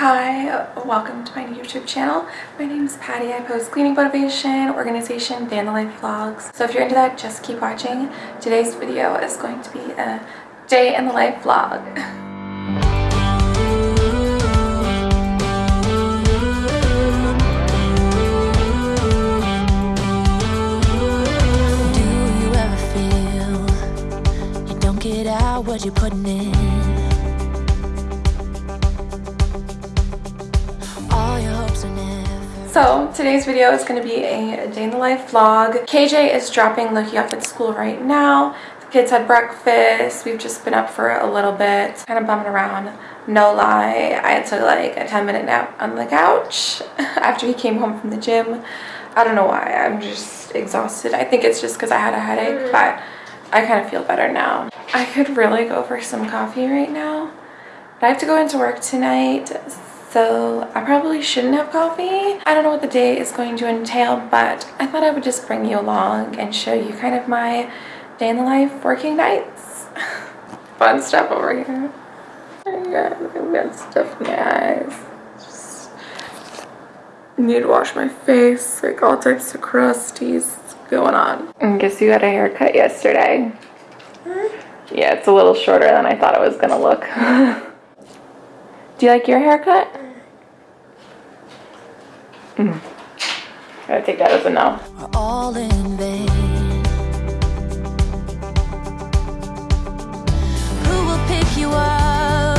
Hi, welcome to my YouTube channel. My name is Patty. I post cleaning motivation, organization, the life vlogs. So if you're into that, just keep watching. Today's video is going to be a day in the life vlog. Do you ever feel you don't get out what you're putting in? So today's video is going to be a day in the life vlog. KJ is dropping Loki off at school right now. The kids had breakfast. We've just been up for a little bit, kind of bumming around. No lie, I had to like a 10 minute nap on the couch after he came home from the gym. I don't know why, I'm just exhausted. I think it's just because I had a headache, mm. but I kind of feel better now. I could really go for some coffee right now, but I have to go into work tonight, so I probably shouldn't have coffee. I don't know what the day is going to entail, but I thought I would just bring you along and show you kind of my day in the life working nights. Fun stuff over here. I got good stuff in my eyes. Just need to wash my face, like all types of crusties going on. And guess you had a haircut yesterday. Hmm? Yeah, it's a little shorter than I thought it was gonna look. Do you like your haircut? Gotta take that as a no. are all in vain. Who will pick you up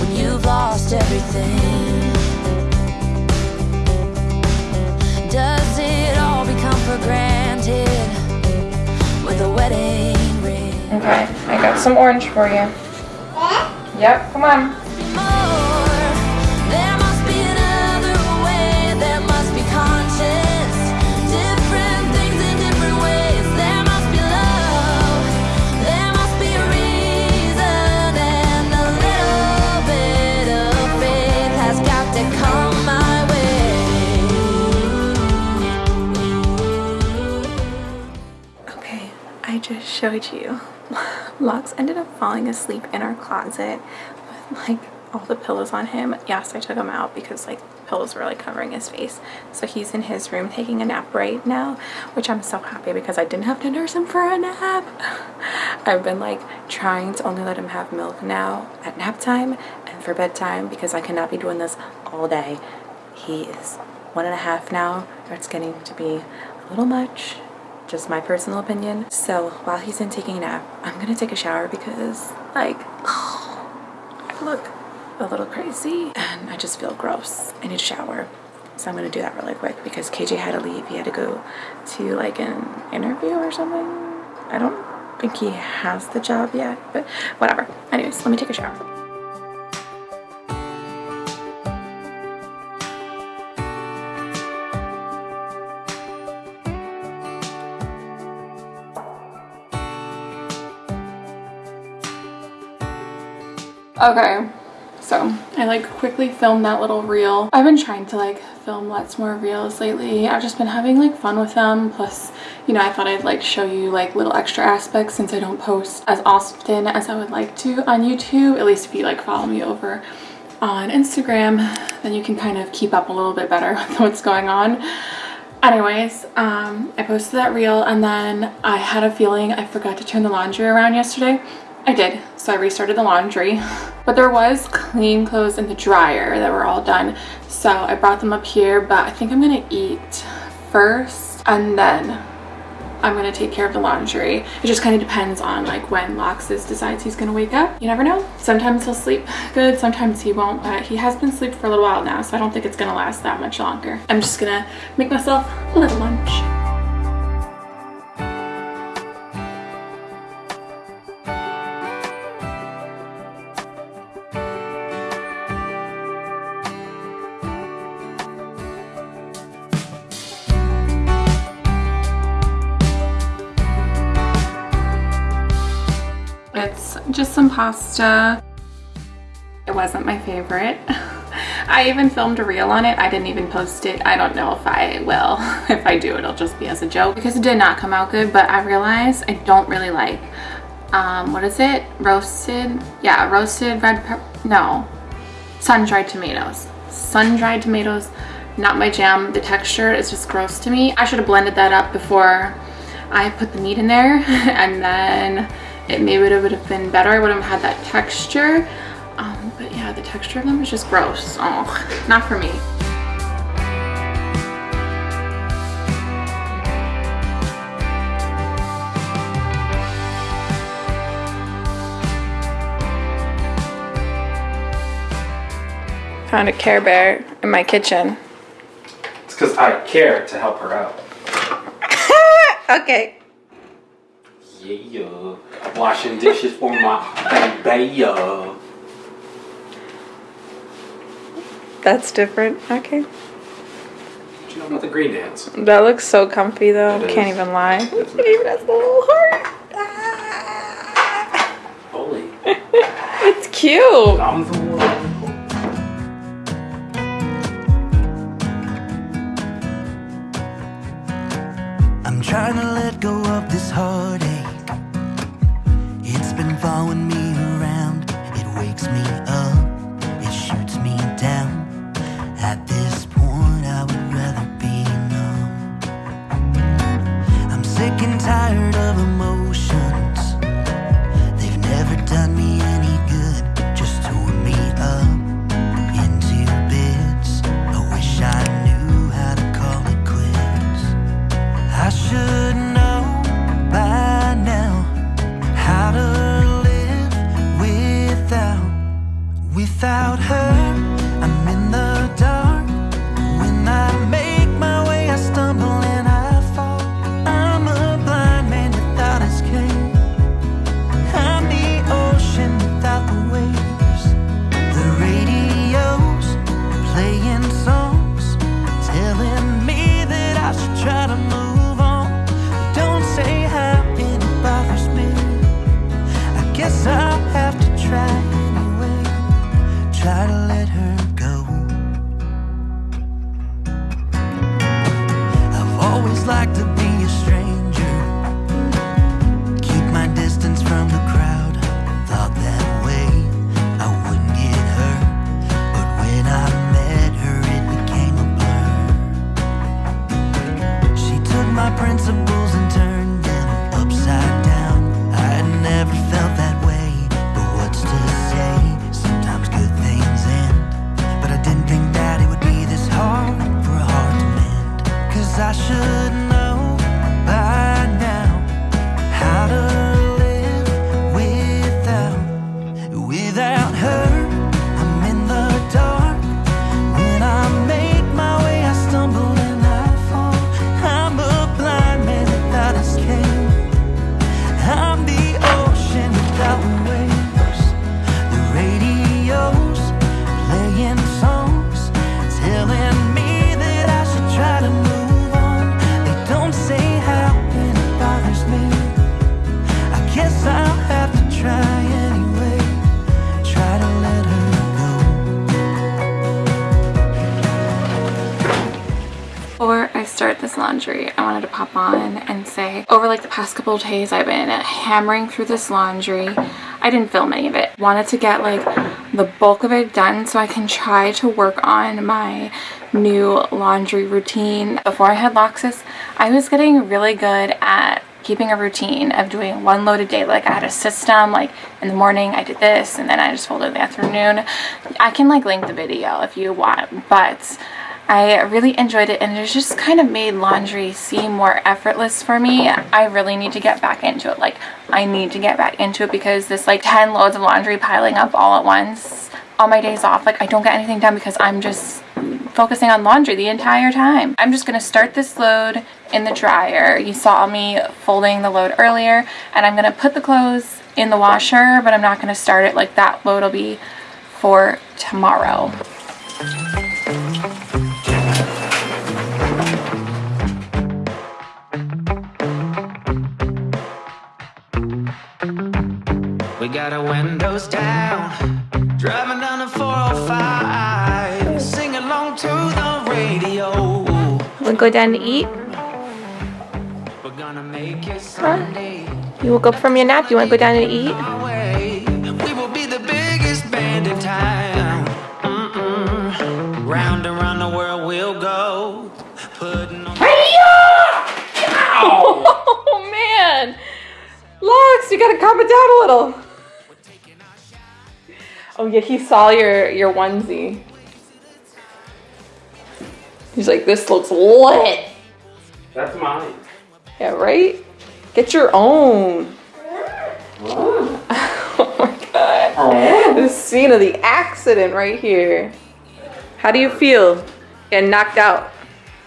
when you've lost everything? Does it all become for granted with a wedding ring? Okay, I got some orange for you. Yep, come on. Showed you. Lux ended up falling asleep in our closet with like all the pillows on him. Yes, I took him out because like pillows were like covering his face. So he's in his room taking a nap right now, which I'm so happy because I didn't have to nurse him for a nap. I've been like trying to only let him have milk now at nap time and for bedtime because I cannot be doing this all day. He is one and a half now. It's getting to be a little much just my personal opinion. So while he's in taking a nap, I'm gonna take a shower because like I look a little crazy and I just feel gross. I need a shower. So I'm gonna do that really quick because KJ had to leave. He had to go to like an interview or something. I don't think he has the job yet, but whatever. Anyways, let me take a shower. Okay, so I like quickly filmed that little reel. I've been trying to like film lots more reels lately. I've just been having like fun with them. Plus, you know, I thought I'd like show you like little extra aspects since I don't post as often as I would like to on YouTube. At least if you like follow me over on Instagram, then you can kind of keep up a little bit better with what's going on. Anyways, um, I posted that reel and then I had a feeling I forgot to turn the laundry around yesterday. I did, so I restarted the laundry. But there was clean clothes in the dryer that were all done. So I brought them up here, but I think I'm gonna eat first and then I'm gonna take care of the laundry. It just kind of depends on like when Loxus decides he's gonna wake up. You never know. Sometimes he'll sleep good, sometimes he won't, but he has been asleep for a little while now, so I don't think it's gonna last that much longer. I'm just gonna make myself a little lunch. Just some pasta. It wasn't my favorite. I even filmed a reel on it. I didn't even post it. I don't know if I will. If I do, it'll just be as a joke because it did not come out good, but I realized I don't really like, um, what is it? Roasted? Yeah, roasted red pepper. No. sun-dried tomatoes. Sun-dried tomatoes, not my jam. The texture is just gross to me. I should have blended that up before I put the meat in there and then it maybe would have been better. I would have had that texture. Um, but yeah, the texture of them is just gross. Oh, not for me. Found a Care Bear in my kitchen. It's because I care to help her out. Okay. Yeah. Washing dishes for my baby. yeah. That's different. Okay. Do you know about the green dance? That looks so comfy though. It Can't is. even lie. It even has the little heart. Ah. Holy. It's cute. I'm the one. I'm trying to let go of this heartache. On and say over like the past couple days I've been hammering through this laundry. I didn't film any of it. Wanted to get like the bulk of it done so I can try to work on my new laundry routine. Before I had Loxus, I was getting really good at keeping a routine of doing one load a day. Like I had a system, like in the morning I did this and then I just folded in the afternoon. I can like link the video if you want, but I really enjoyed it and it just kind of made laundry seem more effortless for me. I really need to get back into it. Like I need to get back into it because this like 10 loads of laundry piling up all at once on my days off, like I don't get anything done because I'm just focusing on laundry the entire time. I'm just going to start this load in the dryer. You saw me folding the load earlier and I'm going to put the clothes in the washer, but I'm not going to start it like that load will be for tomorrow. We got our windows down, driving down the 405, sing along to the radio. We'll go down to eat. We're gonna make it Sunday. You woke up from your nap. You want to go down and eat? You gotta calm it down a little. Oh yeah, he saw your your onesie. He's like, this looks lit. That's mine. Yeah, right? Get your own. Oh my god. Oh. The scene of the accident right here. How do you feel getting knocked out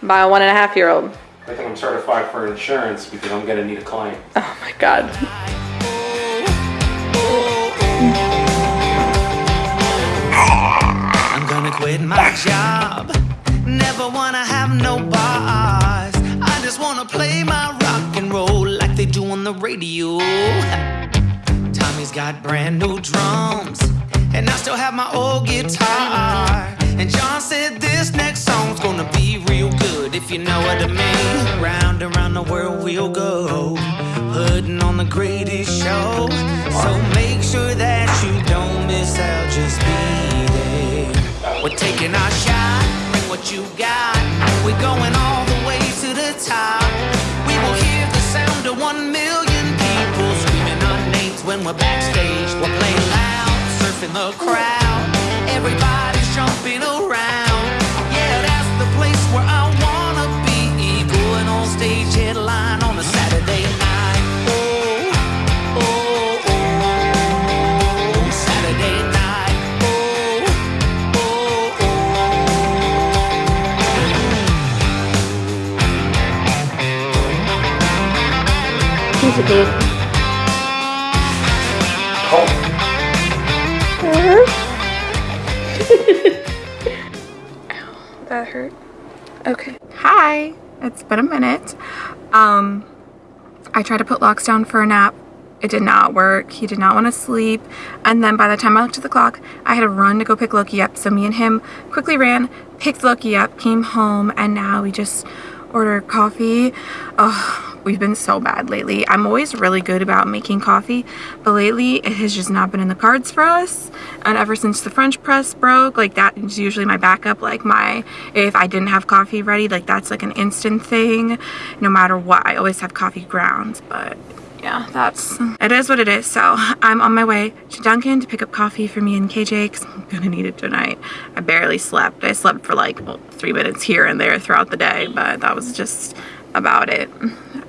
by a one and a half year old? I think I'm certified for insurance because I'm gonna need a client. Oh my god. Quit my job. Never wanna have no bars. I just wanna play my rock and roll like they do on the radio. Tommy's got brand new drums, and I still have my old guitar. And John said this next song's gonna be real good, if you know what I mean. Round and round the world we'll go, putting on the greatest show. So make sure that you don't miss out, just be there. We're taking our shot, bring what you got. We're going all the way to the top. We will hear the sound of one million people screaming our names when we're backstage. We're playing loud, surfing the crowd. Everybody's jumping around. Yeah, that's the place where I wanna be. Going on stage, Dude. that hurt. Okay. Hi. It's been a minute. Um, I tried to put Lux down for a nap. It did not work. He did not want to sleep. And then by the time I looked at the clock, I had to run to go pick Loki up. So me and him quickly ran, picked Loki up, came home, and now we just ordered coffee. Oh, we've been so bad lately. I'm always really good about making coffee, but lately it has just not been in the cards for us. And ever since the French press broke, like that is usually my backup. Like my, if I didn't have coffee ready, like that's like an instant thing. No matter what, I always have coffee grounds, but yeah, that's it is what it is. So I'm on my way to Dunkin' to pick up coffee for me and KJ because I'm gonna need it tonight. I barely slept. I slept for like well, three minutes here and there throughout the day, but that was just about it.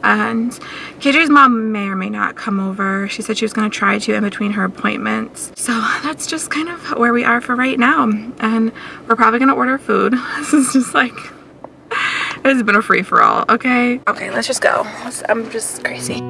And KJ's mom may or may not come over. She said she was gonna try to in between her appointments. So that's just kind of where we are for right now. And we're probably gonna order food. This is just like it's been a free for all, okay? Okay, let's just go. I'm just crazy.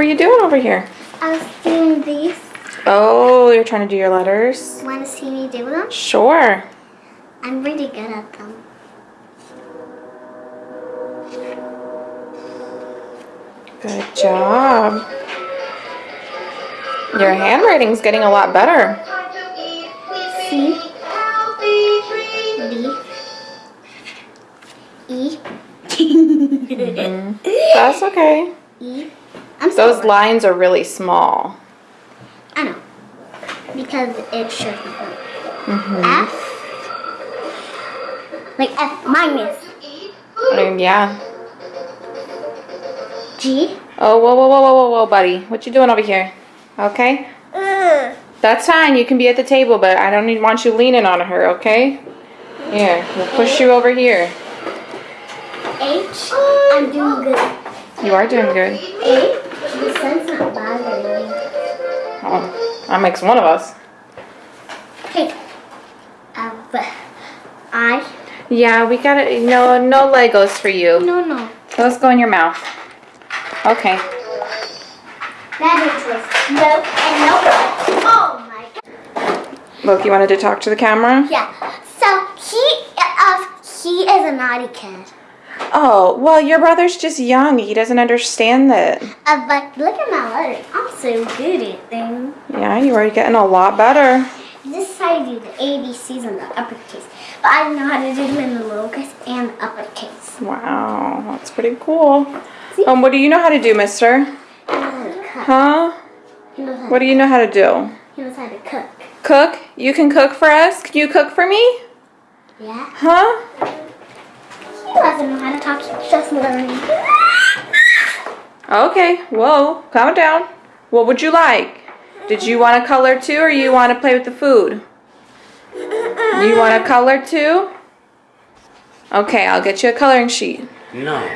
Were you doing over here? I was doing these. Oh, you're trying to do your letters? Want to see me do them? Sure. I'm really good at them. Good job. Your handwriting's getting a lot better. C. D. E. Mm-hmm. That's okay. E. I'm Those lines are really small. I know. Because it should be. Mm-hmm. F. Like F minus. Yeah. G. Oh, whoa, whoa, whoa, whoa, whoa, whoa, buddy. What you doing over here? Okay? Ugh. That's fine. You can be at the table, but I don't need, want you leaning on her, okay? Here, we'll push you over here. H. I'm doing good. You are doing good. A. The sun's not bothering me. Oh, that makes one of us. Uh, but I. Yeah, we got it. No, no Legos for you. No, no. Those go in your mouth. Okay. That is no and no. Oh my god. Loki wanted to talk to the camera. Yeah. So he uh he is a naughty kid. Oh, well, your brother's just young. He doesn't understand that. Uh, but look at my letters. I'm so good at things. Yeah, you are getting a lot better. This is how you do the ABCs in the uppercase. But I don't know how to do them in the lowercase and uppercase. Wow, that's pretty cool. Um, what do you know how to do, mister? Cut. Huh? He knows how. What do you know how to do? He knows how to cook. Cook? You can cook for us? Can you cook for me? Yeah. Huh? He doesn't know how to talk. He's just learning. Okay, whoa, calm down. What would you like? Did you want to color too or you want to play with the food? You want to color too? Okay, I'll get you a coloring sheet. No.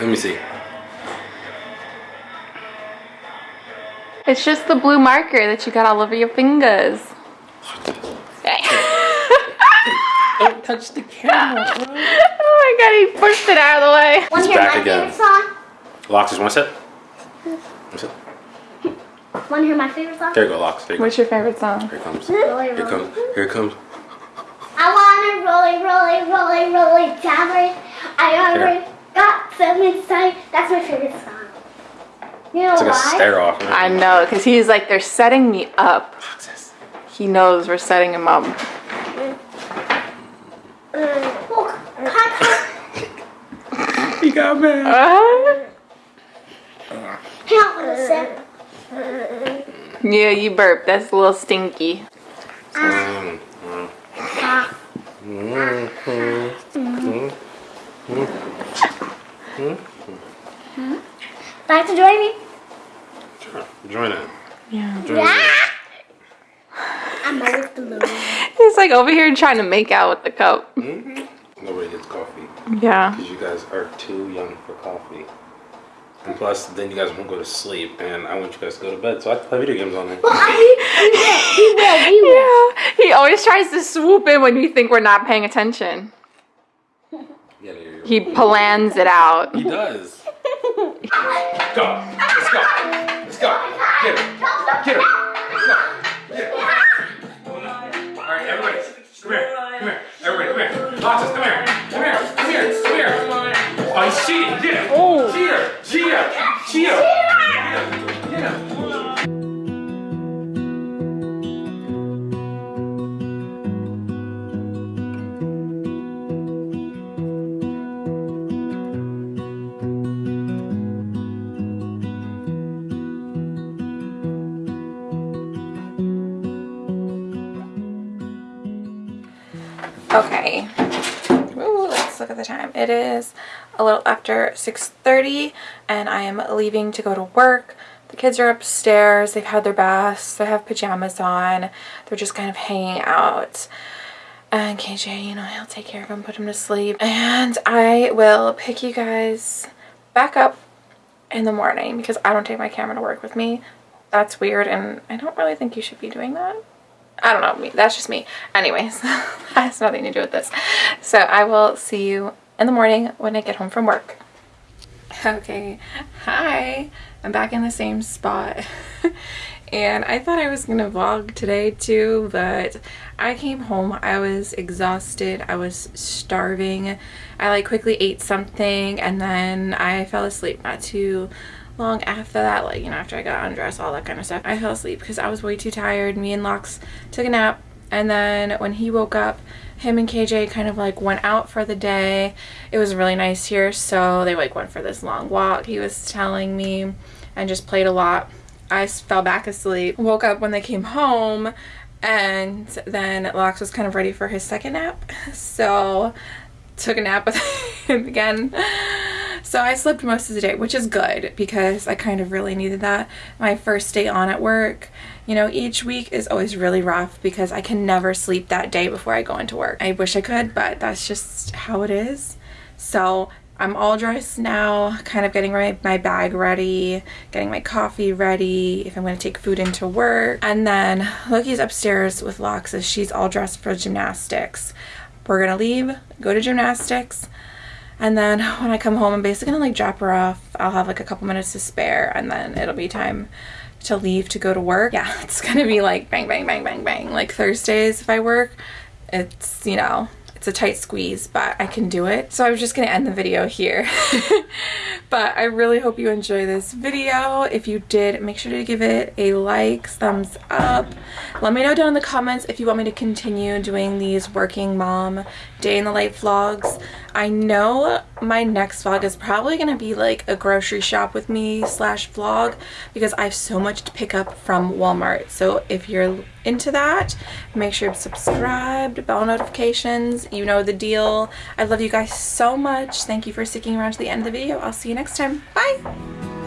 Let me see. It's just the blue marker that you got all over your fingers. Don't touch the camera, bro. Oh my god, he pushed it out of the way. Want to back my again. favorite song? Lux, one set. One set. Want to hear my favorite song? There you go, Lux. There you go. What's your favorite song? Here it comes. Rolly, Here it rolly. comes. Here it comes. I wanna rolly, rolly, rolly, rolly downward. I already got some inside. That's my favorite song. You know It's like a why? stare off. I know, because he's like, they're setting me up. He knows we're setting him up. Well, can He got mad. Uh, I with a sip? yeah, you burp. That's a little stinky. Mm, mm, Ah. mm, mm, mm. Like to join me? Sure. Join it. Yeah. Join in. Ah! I'm always the. He's like over here trying to make out with the cup. Mm-hmm. Nobody gets coffee Yeah. because you guys are too young for coffee. And plus, then you guys won't go to sleep, and I want you guys to go to bed, so I have to play video games all night. Well, he will. He will. He will. Yeah. He always tries to swoop in when we think we're not paying attention. Yeah, there you go. He plans it out. He does. go. Let's go. Get her. Get her. Let's go. Get. All right, everybody. Come here. Come here. Everybody, come here. Losses, come here. Come here. Come here. Come here. After 6.30 and I am leaving to go to work. The kids are upstairs. They've had their baths. They have pajamas on. They're just kind of hanging out. And KJ, you know, he'll take care of him, put him to sleep. And I will pick you guys back up in the morning because I don't take my camera to work with me. That's weird and I don't really think you should be doing that. I don't know. That's just me. Anyways, that has nothing to do with this. So I will see you in the morning when I get home from work. Okay, hi. I'm back in the same spot. and I thought I was gonna vlog today too, but I came home, I was exhausted, I was starving. I like quickly ate something and then I fell asleep not too long after that, like, you know, after I got undressed, all that kind of stuff. I fell asleep because I was way too tired. Me and Lux took a nap and then when he woke up, him and KJ kind of like went out for the day. It was really nice here, so they like went for this long walk. He was telling me and just played a lot. I fell back asleep. Woke up when they came home and then Lux was kind of ready for his second nap. So took a nap with him again. So I slept most of the day, which is good because I kind of really needed that. My first day on at work, you know, each week is always really rough because I can never sleep that day before I go into work. I wish I could, but that's just how it is. So I'm all dressed now, kind of getting my, my bag ready, getting my coffee ready, if I'm going to take food into work. And then Loki's upstairs with Lux she's all dressed for gymnastics. We're going to leave, go to gymnastics, and then when I come home, I'm basically gonna like drop her off. I'll have like a couple minutes to spare and then it'll be time to leave to go to work. Yeah, it's gonna be like bang, bang, bang, bang, bang. Like Thursdays if I work, it's, you know, it's a tight squeeze, but I can do it. So I was just gonna end the video here. but I really hope you enjoy this video. If you did, make sure to give it a like, thumbs up. Let me know down in the comments if you want me to continue doing these working mom day in the life vlogs. I know my next vlog is probably gonna be like a grocery shop with me slash vlog because I have so much to pick up from Walmart. So if you're into that, make sure to subscribe, bell notifications, you know the deal. I love you guys so much. Thank you for sticking around to the end of the video. I'll see you next time. Bye!